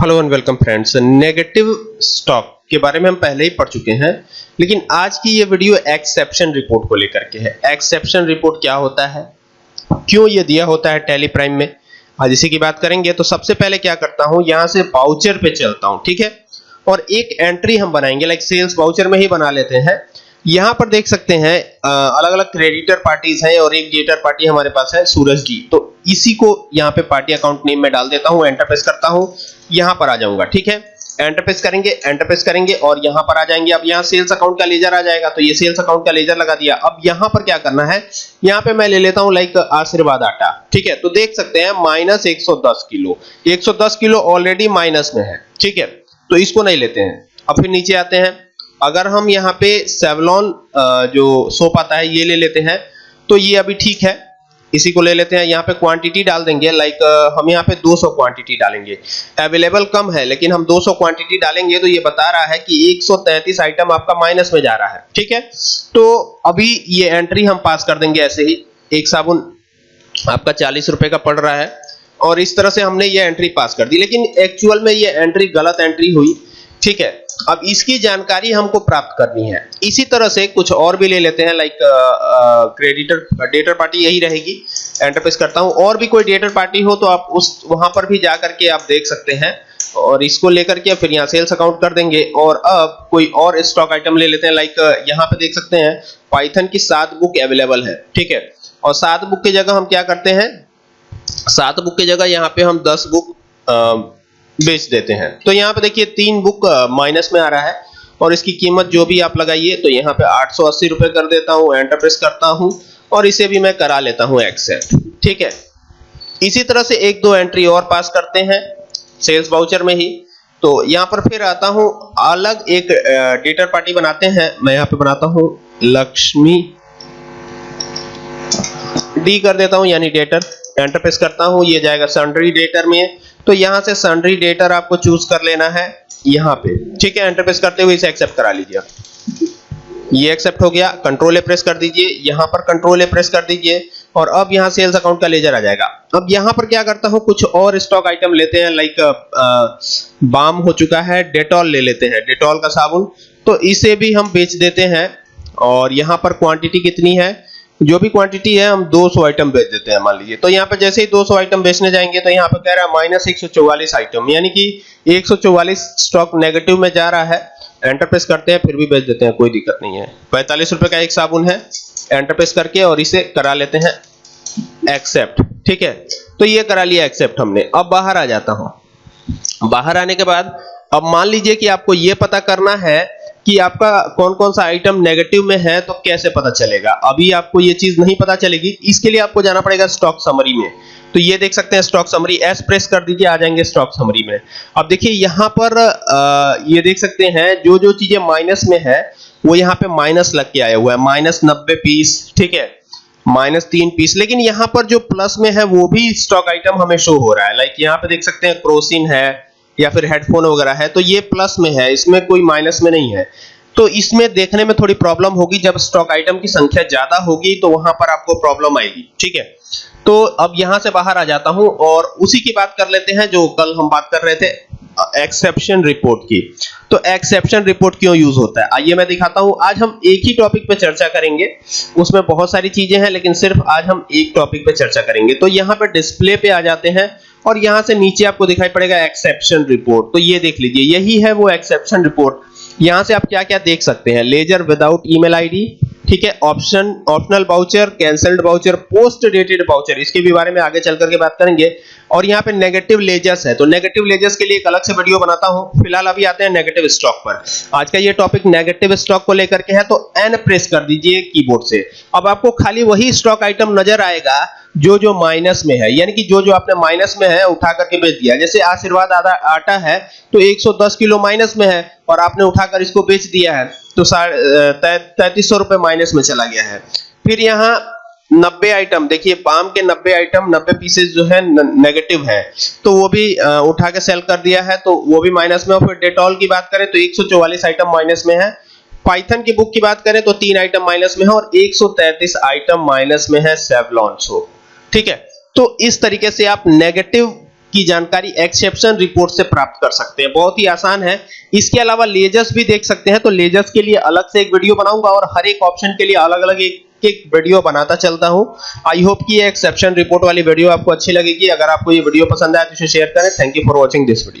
Hello and welcome friends negative stock के बारे में हम पहले ही पढ़ चुके हैं, लेकिन आज की ये वीडियो एक्सेप्शन रिपोर्ट को लेकर के है। एक्सेप्शन रिपोर्ट क्या होता है? क्यों ये दिया होता है टेली प्राइम में? आज इसी की बात करेंगे तो सबसे पहले क्या करता हूँ, यहाँ से बाउचर पे चलता हूँ, ठीक है? और एक एंट्री हम बनाएँगे लाइक सेल्स बाउचर में ही बना लेते हैं। यहाँ पर देख सकते हैं अलग अलग क्रेडिटर पार्टीज़ हैं और एक डेटर पार्टी हमारे पास है सूरज जी। तो इसी को यहाँ पे पार्टी अकाउंट नेम में डाल देता हूँ एंटर प्रेस करता हूँ, यहाँ पर आ जाऊँगा, ठीक है? एंटर प्रेस करेंगे एंटर प्रेस करेंगे और यहाँ पर आ जाएँगे। अब यहाँ सेल्स अकाउंट का लेजर आ जाएगा तो ये सेल्स अकाउंट का लेजर लगा दिया। अब यहाँ पर क्या करना है, यहाँ पे मैं ले लेता हूँ लाइक आशीर्वाद आटा, ठीक है? तो देख सकते हैं minus 110 kilo. 110 kilo already minus में है, ठीक है? तो इसको नहीं लेते हैं। अब फिर नीचे आते हैं। अगर हम यहाँ पे सेवलॉन जो सोप आता है, ये ले लेते हैं तो ये अभी ठीक है। इसी को ले लेते हैं। यहाँ पे क्वांटिटी डाल देंगे लाइक हम यहाँ पे 200 क्वांटिटी डालेंगे। अवेलेबल कम है, लेकिन हम 200 क्वांटिटी डालेंगे तो ये बता रहा है कि 133 आइटम आपका माइनस में जा रहा है। ठीक है? तो अभी ये एंट्री हम पास कर देंगे ऐसे ही। एक साबुन आपका चालीस रुपए का पड़ रहा है, और इस तरह से हमने ये एंट्री पास कर दी। लेकिन एक्चुअल में ये एंट्री गलत एंट्री हुई। ठीक है? अब इसकी जानकारी हमको प्राप्त करनी है। इसी तरह से कुछ और भी ले लेते हैं लाइक क्रेडिटर डेटर पार्टी यही रहेगी। एंटर प्रेस करता हूँ। और भी कोई डेटर पार्टी हो तो आप उस, वहाँ पर भी जा करके आप देख सकते हैं। और इसको लेकर के फिर यहाँ सेल्स अकाउंट कर देंगे। और अब कोई और स्टॉक आइटम ले लेते हैं लाइक यहाँ पे देख सकते हैं पाइथन की सात बुक अवेलेबल है। ठीक है? और सात बुक की जगह हम क्या करते हैं? सात बुक की जगह यहाँ पे हम दस बुक बेच देते हैं। तो यहाँ पे देखिए तीन बुक माइनस में आ रहा है और इसकी कीमत जो भी आप लगाइए तो यहाँ पे आठ सौ अस्सी रुपए कर देता हूँ एंटर प्रेस करता हूँ और इसे भी मैं करा लेता हूँ एक्सेप्ट ठीक है? इसी तरह से एक दो एंट्री और पास करते हैं सेल्स वाउचर में ही। तो यहाँ पर फिर आता हूँ, अलग एक डेटर पार्टी बनाते हैं। मैं यहाँ पे बनाता हूँ, लक्ष्मी डी कर देता हूँ, यानी डेटर एंटर प्रेस करता हूँ, ये जाएगा सन्ड्री डेटर में। तो यहाँ से सन्ड्री डेटर आपको चूज़ कर लेना है, यहाँ पे। ठीक है एंटर प्रेस करते हुए इसे एक्सेप्ट करा लीजिए ये एक्सेप्ट हो गया कंट्रोल ए प्रेस कर दीजिए, यहाँ पर कंट्रोल ए प्रेस कर दीजिए, और अब यहाँ सेल्स अकाउंट का लेजर आ जाएगा। अब यहाँ पर क्या करता हूँ, कुछ और स्टॉक आइटम लेते हैं लाइक बाम हो चुका है डेटॉल ले लेते हैं डेटॉल का साबुन। तो इसे भी हम बेच देते हैं, और यहाँ पर क्वांटिटी कितनी है जो भी क्वांटिटी है, हम 200 आइटम बेच देते हैं, मान लीजिए। तो यहाँ पे जैसे ही 200 आइटम बेचने जाएँगे तो यहाँ पे कह रहा है माइनस एक आइटम यानी कि 144 स्टॉक नेगेटिव में जा रहा है। एंटर प्रेस करते हैं, फिर भी बेच देते हैं, कोई दिक्कत नहीं है। पैंतालीस रुपए का एक साबुन है एंटर प्रेस करके और इसे करा लेते हैं एक्सेप्ट ठीक है? तो ये करा लिया एक्सेप्ट हमने। अब बाहर आ जाता हूँ। बाहर आने के बाद, अब मान लीजिए कि आपको ये पता करना है कि आपका कौन कौन सा आइटम नेगेटिव में है तो कैसे पता चलेगा? अभी आपको ये चीज़ नहीं पता चलेगी। इसके लिए आपको जाना पड़ेगा स्टॉक समरी में। तो ये देख सकते हैं स्टॉक समरी एस प्रेस कर दीजिए, आ जाएँगे स्टॉक समरी में। अब देखिए, यहाँ पर ये देख सकते हैं जो जो चीज़ें माइनस में है, वो यहाँ पे माइनस लग के आया हुआ है। माइनस नब्बे पीस ठीक है? माइनस तीन पीस लेकिन यहाँ पर जो प्लस में है, वो भी स्टॉक आइटम हमें शो हो रहा है। लाइक यहाँ पे देख सकते हैं, क्रोसिन है या फिर हेडफोन वगैरह है तो ये प्लस में है, इसमें कोई माइनस में नहीं है। तो इसमें देखने में थोड़ी प्रॉब्लम होगी, जब स्टॉक आइटम की संख्या ज़्यादा होगी तो वहाँ पर आपको प्रॉब्लम आएगी, ठीक है? तो अब यहाँ से बाहर आ जाता हूँ, और उसी की बात कर लेते हैं, जो कल हम बात कर रहे थे एक्सेप्शन रिपोर्ट की। तो एक्सेप्शन रिपोर्ट क्यों यूज़ होता है? आइए मैं दिखाता हूँ, आज हम एक ही टॉपिक पे चर्चा करेंगे, उसमें बहुत सारी चीज़ें हैं, लेकिन सिर्फ़ आज हम एक टॉपिक पे चर्चा करेंगे। तो यहाँ पर डिस्प्ले पे आ जाते हैं और यहाँ से नीचे आपको दिखाई पड़ेगा एक्सेप्शन रिपोर्ट तो ये देख लीजिए, यही है वो एक्सेप्शन रिपोर्ट यहाँ से आप क्या क्या देख सकते हैं? लेजर विदाउट ईमेल आईडी ठीक है? Option optional voucher cancelled voucher post dated voucher इसके भी बारे में आगे चल करके बात करेंगे। और यहाँ पे नेगेटिव लेजर्स है तो नेगेटिव लेजर्स के लिए एक अलग से वीडियो बनाता हूँ। फ़िलहाल अभी आते हैं नेगेटिव स्टॉक पर। आज का ये टॉपिक नेगेटिव स्टॉक को लेकर के है तो एन प्रेस कर दीजिए कीबोर्ड से। अब आपको खाली वही स्टॉक आइटम नज़र आएगा जो जो माइनस में है, यानी कि जो जो आपने माइनस में है, उठा करके बेच दिया। जैसे आशीर्वाद आटा है तो 110 किलो माइनस में है, और आपने उठाकर इसको बेच दिया है तो तैतीस सौ रुपए माइनस में चला गया है। फिर यहाँ नब्बे आइटम, देखिए, पाम के नब्बे आइटम, नब्बे पीसेस जो है नेगेटिव है। तो वो भी उठा के सेल कर दिया है तो वो भी माइनस में। और फिर डेटॉल की बात करें तो 144 आइटम माइनस में है। पाइथन की बुक की बात करें तो तीन आइटम माइनस में है, और 133 आइटम माइनस में है सेवलॉन सोप ठीक है? तो इस तरीके से आप नेगेटिव की जानकारी एक्सेप्शन रिपोर्ट से प्राप्त कर सकते हैं। बहुत ही आसान है। इसके अलावा लेजर्स भी देख सकते हैं। तो लेजर्स के लिए अलग से एक वीडियो बनाऊँगा और हर एक ऑप्शन के लिए अलग-अलग एक एक वीडियो बनाता चलता हूँ। आई होप कि ये एक्सेप्शन रिपोर्ट वाली वीडियो आपको अच्छी लगेगी। अगर आपको ये वीडियो पसंद आए तो इसे शेयर करें। Thank you for watching this video